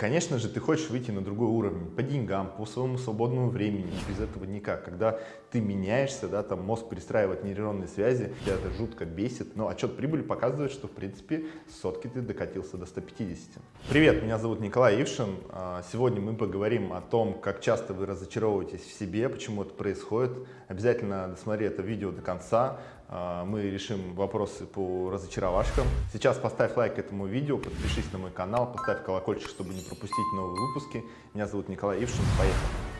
конечно же, ты хочешь выйти на другой уровень по деньгам, по своему свободному времени. Без этого никак. Когда ты меняешься, да, там мозг перестраивает нейронные связи, тебя это жутко бесит. Но отчет прибыли показывает, что, в принципе, сотки ты докатился до 150. Привет, меня зовут Николай Ившин. А, сегодня мы поговорим о том, как часто вы разочаровываетесь в себе, почему это происходит. Обязательно досмотри это видео до конца. А, мы решим вопросы по разочаровашкам. Сейчас поставь лайк этому видео, подпишись на мой канал, поставь колокольчик, чтобы не пропустить новые выпуски. Меня зовут Николай Ившин. Поехали!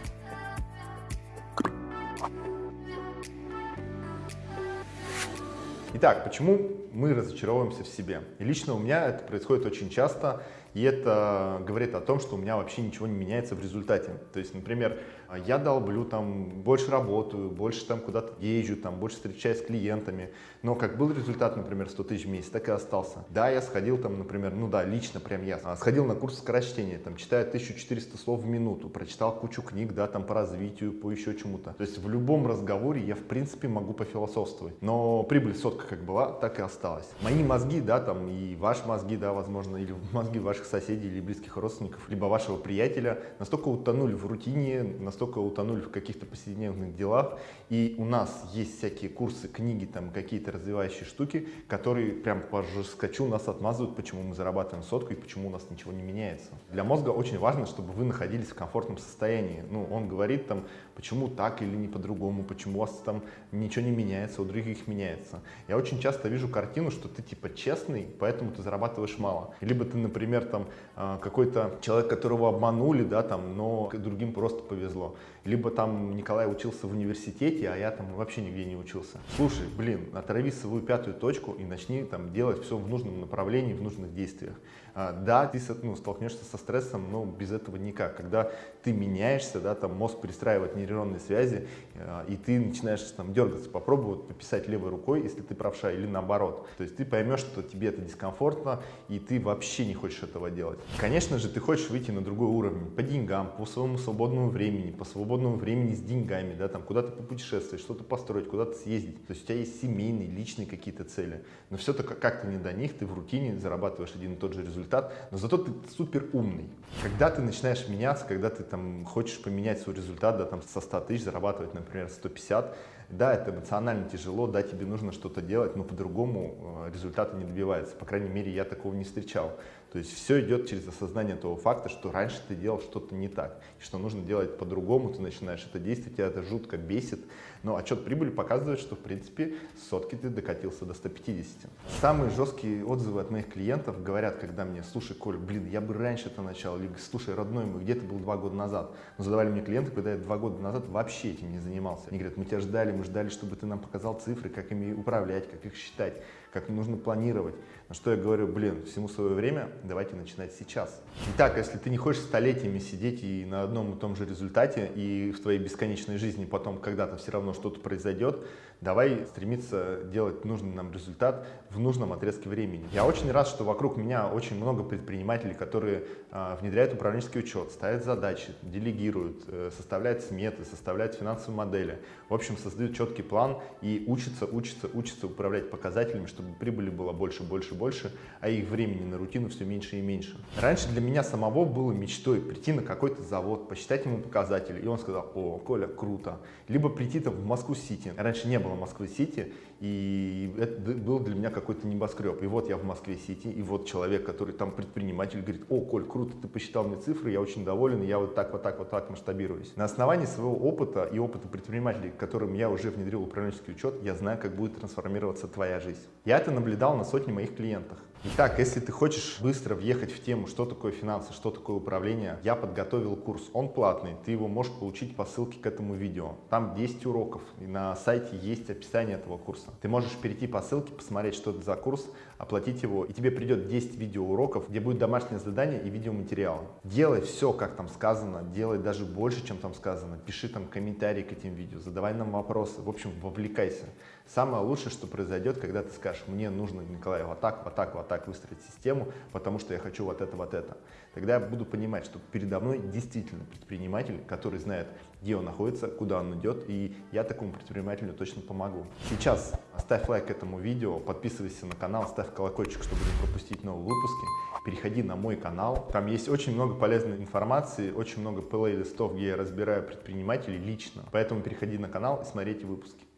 Итак, почему мы разочаровываемся в себе? И лично у меня это происходит очень часто, и это говорит о том, что у меня вообще ничего не меняется в результате. То есть, например, я долблю, там, больше работаю, больше там куда-то езжу, там, больше встречаюсь с клиентами, но как был результат, например, 100 тысяч в месяц, так и остался. Да, я сходил там, например, ну да, лично прям я, а, сходил на курс скорочтения, там, читаю 1400 слов в минуту, прочитал кучу книг, да, там, по развитию, по еще чему-то. То есть в любом разговоре я, в принципе, могу пофилософствовать, но прибыль сотка как была, так и осталась. Мои мозги, да, там, и ваши мозги, да, возможно, или мозги ваших соседей или близких родственников, либо вашего приятеля настолько утонули в рутине, настолько утонули в каких-то повседневных делах, и у нас есть всякие курсы, книги, там какие-то развивающие штуки, которые прям по жескочу нас отмазывают, почему мы зарабатываем сотку и почему у нас ничего не меняется. Для мозга очень важно, чтобы вы находились в комфортном состоянии. Ну, он говорит там, почему так или не по-другому, почему у вас там ничего не меняется, у других меняется. Я очень часто вижу картину, что ты типа честный, поэтому ты зарабатываешь мало. Либо ты, например, там а, какой-то человек, которого обманули, да, там, но другим просто повезло. Либо там Николай учился в университете, а я там вообще нигде не учился. Слушай, блин, отрави свою пятую точку и начни там делать все в нужном направлении, в нужных действиях. А, да, ты ну, столкнешься со стрессом, но без этого никак. Когда ты меняешься, да, там мозг перестраивает нейронные связи, а, и ты начинаешь там дергаться, попробуй вот, написать левой рукой, если ты правша, или наоборот. То есть ты поймешь, что тебе это дискомфортно, и ты вообще не хочешь этого делать. Конечно же, ты хочешь выйти на другой уровень по деньгам, по своему свободному времени, по свободному времени с деньгами, да, там куда-то попутешествовать, что-то построить, куда-то съездить. То есть у тебя есть семейные, личные какие-то цели. Но все-то как-то не до них, ты в рутине зарабатываешь один и тот же результат, но зато ты супер умный. Когда ты начинаешь меняться, когда ты там хочешь поменять свой результат, да, там со 100 тысяч зарабатывать, например, 150, да, это эмоционально тяжело, да, тебе нужно что-то делать, но по-другому э, результата не добивается. По крайней мере, я такого не встречал. То есть все идет через осознание того факта, что раньше ты делал что-то не так, и что нужно делать по-другому, ты начинаешь это действовать, тебя это жутко бесит, но отчет прибыли показывает, что в принципе сотки ты докатился до 150. Самые жесткие отзывы от моих клиентов говорят, когда мне, слушай, Коль, блин, я бы раньше это начал, или слушай, родной мой, где ты был два года назад? Но задавали мне клиенты, когда я два года назад вообще этим не занимался. Они говорят, мы тебя ждали, мы ждали, чтобы ты нам показал цифры, как ими управлять, как их считать, как нужно планировать. На что я говорю, блин, всему свое время, давайте начинать сейчас. Итак, если ты не хочешь столетиями сидеть и на одном и том же результате, и в твоей бесконечной жизни потом когда-то все равно что-то произойдет, давай стремиться делать нужный нам результат в нужном отрезке времени. Я очень рад, что вокруг меня очень много предпринимателей, которые э, внедряют управленческий учет, ставят задачи, делегируют, э, составляют сметы, составляют финансовые модели. В общем, создают четкий план и учатся, учатся, учатся управлять показателями, чтобы прибыли было больше, больше, больше, а их времени на рутину все меньше и меньше. Раньше для меня самого было мечтой прийти на какой-то завод, посчитать ему показатели, и он сказал, о, Коля, круто. Либо прийти там в Москву-Сити. Раньше не было Москвы-Сити, и это был для меня какой-то небоскреб. И вот я в Москве-Сити, и вот человек, который там предприниматель, говорит, о, Коль, круто, ты посчитал мне цифры, я очень доволен, и я вот так, вот так, вот так масштабируюсь. На основании своего опыта и опыта предпринимателей, которым я уже внедрил управленческий учет, я знаю, как будет трансформироваться твоя жизнь. Я это наблюдал на сотни моих клиентах. Итак, если ты хочешь быстро въехать в тему, что такое финансы, что такое управление, я подготовил курс, он платный, ты его можешь получить по ссылке к этому видео. Там 10 уроков, и на сайте есть описание этого курса. Ты можешь перейти по ссылке, посмотреть, что это за курс, оплатить его, и тебе придет 10 видеоуроков, где будет домашнее задание и видеоматериалы. Делай все, как там сказано, делай даже больше, чем там сказано. Пиши там комментарии к этим видео, задавай нам вопросы, в общем, вовлекайся. Самое лучшее, что произойдет, когда ты скажешь, мне нужно, Николай, вот так, вот так, вот так выстроить систему, потому что я хочу вот это, вот это. Тогда я буду понимать, что передо мной действительно предприниматель, который знает, где он находится, куда он идет, и я такому предпринимателю точно помогу. Сейчас ставь лайк этому видео, подписывайся на канал, ставь колокольчик, чтобы не пропустить новые выпуски. Переходи на мой канал, там есть очень много полезной информации, очень много плейлистов, где я разбираю предпринимателей лично. Поэтому переходи на канал и смотри эти выпуски.